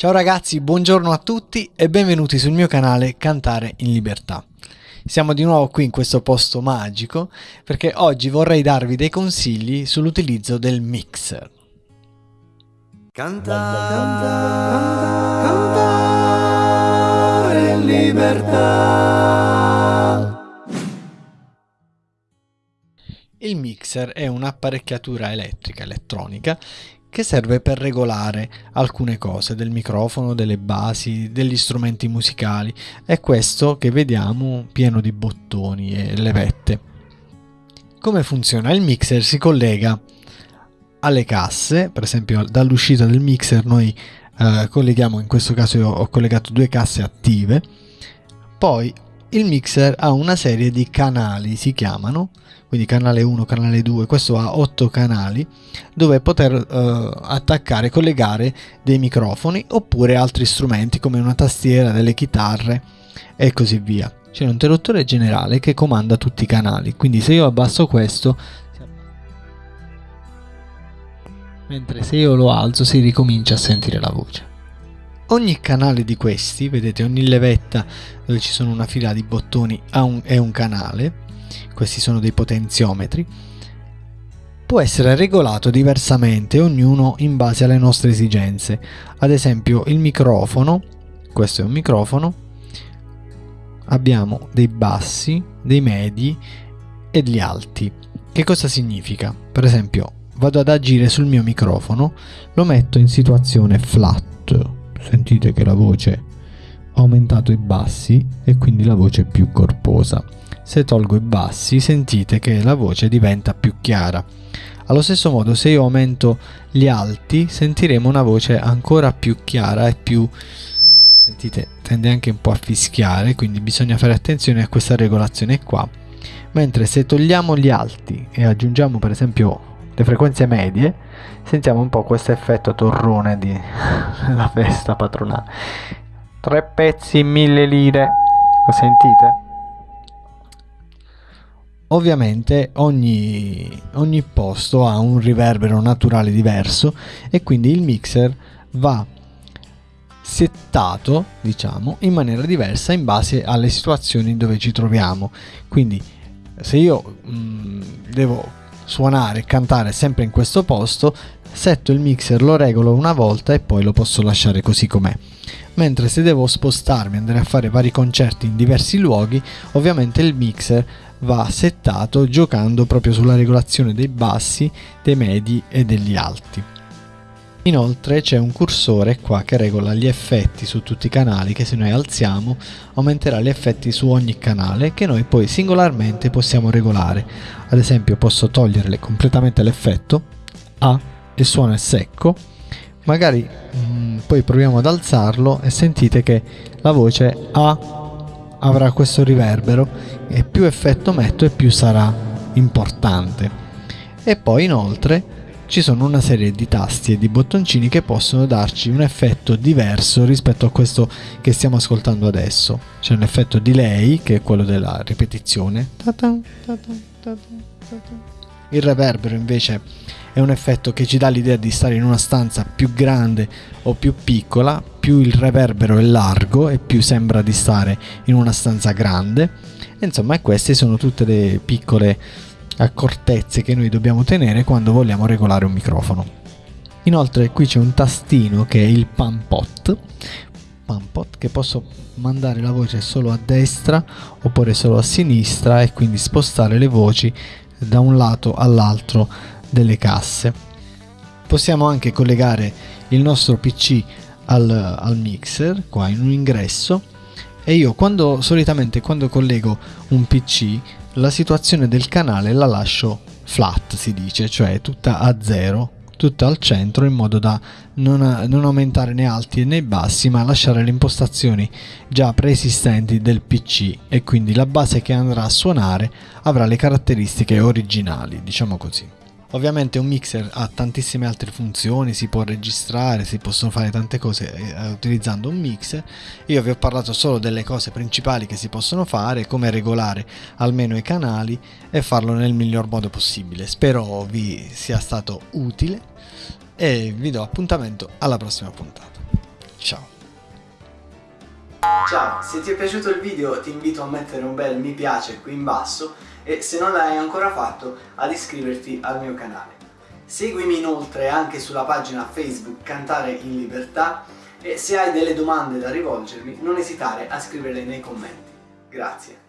Ciao ragazzi, buongiorno a tutti e benvenuti sul mio canale Cantare in Libertà. Siamo di nuovo qui in questo posto magico perché oggi vorrei darvi dei consigli sull'utilizzo del mixer. Cantare, cantare in libertà. Il mixer è un'apparecchiatura elettrica, elettronica, che serve per regolare alcune cose del microfono, delle basi, degli strumenti musicali. È questo che vediamo pieno di bottoni e levette. Come funziona? Il mixer si collega alle casse, per esempio dall'uscita del mixer noi eh, colleghiamo, in questo caso ho collegato due casse attive, poi il mixer ha una serie di canali, si chiamano, quindi canale 1, canale 2, questo ha 8 canali dove poter eh, attaccare, collegare dei microfoni oppure altri strumenti come una tastiera, delle chitarre e così via. C'è un interruttore generale che comanda tutti i canali, quindi se io abbasso questo, mentre se io lo alzo si ricomincia a sentire la voce. Ogni canale di questi, vedete ogni levetta dove ci sono una fila di bottoni è un canale, questi sono dei potenziometri, può essere regolato diversamente ognuno in base alle nostre esigenze. Ad esempio il microfono, questo è un microfono, abbiamo dei bassi, dei medi e degli alti. Che cosa significa? Per esempio vado ad agire sul mio microfono, lo metto in situazione flat sentite che la voce ha aumentato i bassi e quindi la voce è più corposa. Se tolgo i bassi sentite che la voce diventa più chiara. Allo stesso modo se io aumento gli alti sentiremo una voce ancora più chiara e più... sentite tende anche un po' a fischiare quindi bisogna fare attenzione a questa regolazione qua. Mentre se togliamo gli alti e aggiungiamo per esempio le frequenze medie sentiamo un po' questo effetto torrone di la festa patronale. Tre pezzi mille lire. Lo sentite? ovviamente ogni, ogni posto ha un riverbero naturale diverso e quindi il mixer va settato diciamo in maniera diversa in base alle situazioni dove ci troviamo. Quindi se io mh, mm, devo suonare e cantare sempre in questo posto, setto il mixer, lo regolo una volta e poi lo posso lasciare così com'è. Mentre se devo spostarmi, andare a fare vari concerti in diversi luoghi, ovviamente il mixer va settato giocando proprio sulla regolazione dei bassi, dei medi e degli alti. Inoltre c'è un cursore qua che regola gli effetti su tutti i canali che se noi alziamo aumenterà gli effetti su ogni canale che noi poi singolarmente possiamo regolare. Ad esempio posso togliere completamente l'effetto A, il suono è secco, magari mh, mm, poi proviamo ad alzarlo e sentite che la voce A avrà questo riverbero e più effetto metto e più sarà importante. E poi inoltre ci sono una serie di tasti e di bottoncini che possono darci un effetto diverso rispetto a questo che stiamo ascoltando adesso. C'è un effetto delay che è quello della ripetizione. Il reverbero invece è un effetto che ci dà l'idea di stare in una stanza più grande o più piccola, più il reverbero è largo e più sembra di stare in una stanza grande. Insomma, queste sono tutte le piccole accortezze che noi dobbiamo tenere quando vogliamo regolare un microfono. Inoltre qui c'è un tastino che è il pan pot, pan pot che posso mandare la voce solo a destra oppure solo a sinistra e quindi spostare le voci da un lato all'altro delle casse. Possiamo anche collegare il nostro PC al, al mixer qua in un ingresso e io quando solitamente quando collego un PC la situazione del canale la lascio flat si dice, cioè tutta a zero, tutta al centro in modo da non, non aumentare né alti né bassi ma lasciare le impostazioni già preesistenti del PC e quindi la base che andrà a suonare avrà le caratteristiche originali, diciamo così. Ovviamente un mixer ha tantissime altre funzioni, si può registrare, si possono fare tante cose eh, utilizzando un mixer. Io vi ho parlato solo delle cose principali che si possono fare, come regolare almeno i canali e farlo nel miglior modo possibile. Spero vi sia stato utile e vi do appuntamento alla prossima puntata. Ciao! Ciao, se ti è piaciuto il video ti invito a mettere un bel mi piace qui in basso e se non l'hai ancora fatto ad iscriverti al mio canale. Seguimi inoltre anche sulla pagina Facebook Cantare in Libertà e se hai delle domande da rivolgermi non esitare a scriverle nei commenti. Grazie.